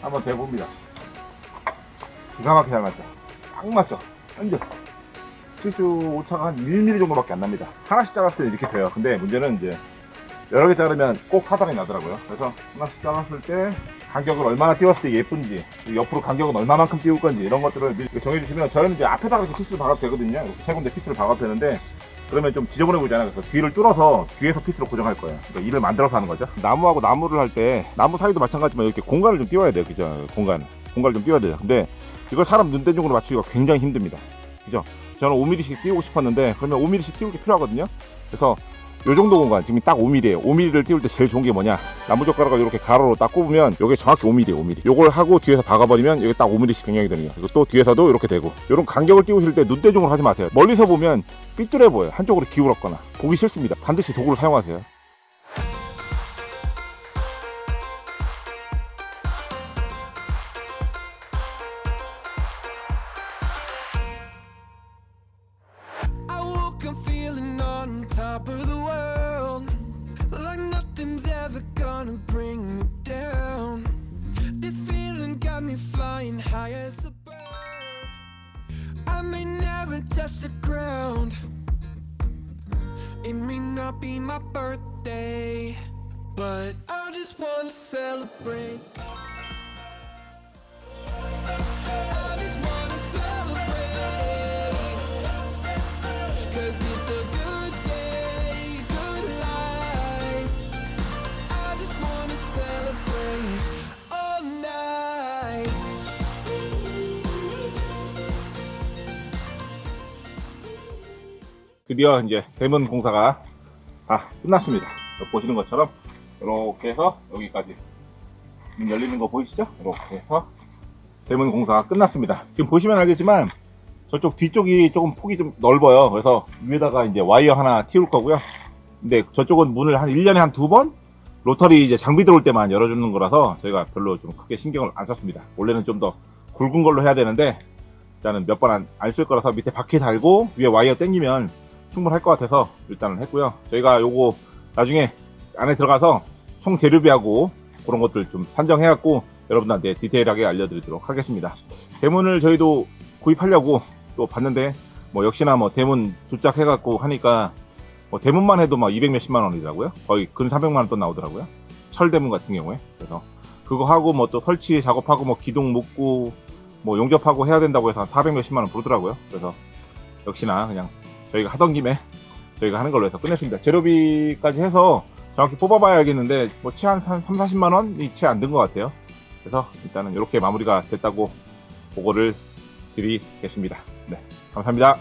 한번 대봅니다. 기가 막히게 잘 맞죠? 딱 맞죠? 완전 실수 오차가 한 1mm 정도밖에 안 납니다. 하나씩 잘랐을 때 이렇게 돼요. 근데 문제는 이제 여러 개 자르면 꼭 사단이 나더라고요. 그래서 하나씩 잘랐을 때 간격을 얼마나 띄웠을 때 예쁜지 옆으로 간격은 얼마만큼 띄울 건지 이런 것들을 미리 정해주시면 저는 이제 앞에다가 이렇게 피스를 박아도 되거든요. 세 군데 피스를 박아도 되는데 그러면 좀 지저분해 보이잖아요. 그래서 뒤를 뚫어서 뒤에서 피스로 고정할 거예요. 그러니까 일을 만들어서 하는 거죠. 나무하고 나무를 할 때 나무 사이도 마찬가지지만 이렇게 공간을 좀 띄워야 돼요. 그죠? 공간. 공간을 좀 띄워야 돼요. 근데 이걸 사람 눈대중으로 맞추기가 굉장히 힘듭니다. 그죠? 저는 5mm씩 띄우고 싶었는데 그러면 5mm씩 띄울 게 필요하거든요. 그래서 요 정도 공간 지금 딱 5mm예요. 5mm를 띄울 때 제일 좋은 게 뭐냐? 나무젓가락을 이렇게 가로로 딱 꼽으면 이게 정확히 5mm예요 5mm 요걸 하고 뒤에서 박아버리면 여기 딱 5mm씩 변경이 거예요 그리고 또 뒤에서도 이렇게 되고. 이런 간격을 띄우실 때 눈대중으로 하지 마세요. 멀리서 보면 삐뚤해 보여요. 한쪽으로 기울었거나. 보기 싫습니다. 반드시 도구를 사용하세요. Top of the gonna bring me down. This feeling got me flying high as a bird. I may never touch the ground. It may not be my birthday, but I just wanna celebrate. 드디어 이제 대문 공사가 다 끝났습니다. 보시는 것처럼 이렇게 해서 여기까지 문 열리는 거 보이시죠? 이렇게 해서 대문 공사가 끝났습니다. 지금 보시면 알겠지만 저쪽 뒤쪽이 조금 폭이 좀 넓어요. 그래서 위에다가 이제 와이어 하나 틔울 거고요. 근데 저쪽은 문을 한 1년에 한 두 번? 로터리 이제 장비 들어올 때만 열어주는 거라서 저희가 별로 좀 크게 신경을 안 썼습니다. 원래는 좀 더 굵은 걸로 해야 되는데 일단은 몇 번 안 쓸 거라서 밑에 바퀴 달고 위에 와이어 당기면 충분할 것 같아서 일단은 했고요. 저희가 요거 나중에 안에 들어가서 총 재료비하고 그런 것들 좀 산정해 갖고 여러분들한테 디테일하게 알려드리도록 하겠습니다. 대문을 저희도 구입하려고 또 봤는데 뭐 역시나 뭐 대문 두짝 해갖고 하니까 뭐 대문만 해도 막 200 몇십만 원이더라고요. 거의 근 300만 원 또 나오더라고요. 철대문 같은 경우에 그래서 그거 하고 뭐 또 설치 작업하고 뭐 기둥 묶고 뭐 용접하고 해야 된다고 해서 한 400 몇십만 원 부르더라고요. 그래서 역시나 그냥 저희가 하던 김에 저희가 하는 걸로 해서 끝냈습니다. 재료비까지 해서 정확히 뽑아봐야 알겠는데 뭐채한 3, 40만 원이 채 안 든 것 같아요. 그래서 일단은 이렇게 마무리가 됐다고 보고를 드리겠습니다. 네, 감사합니다.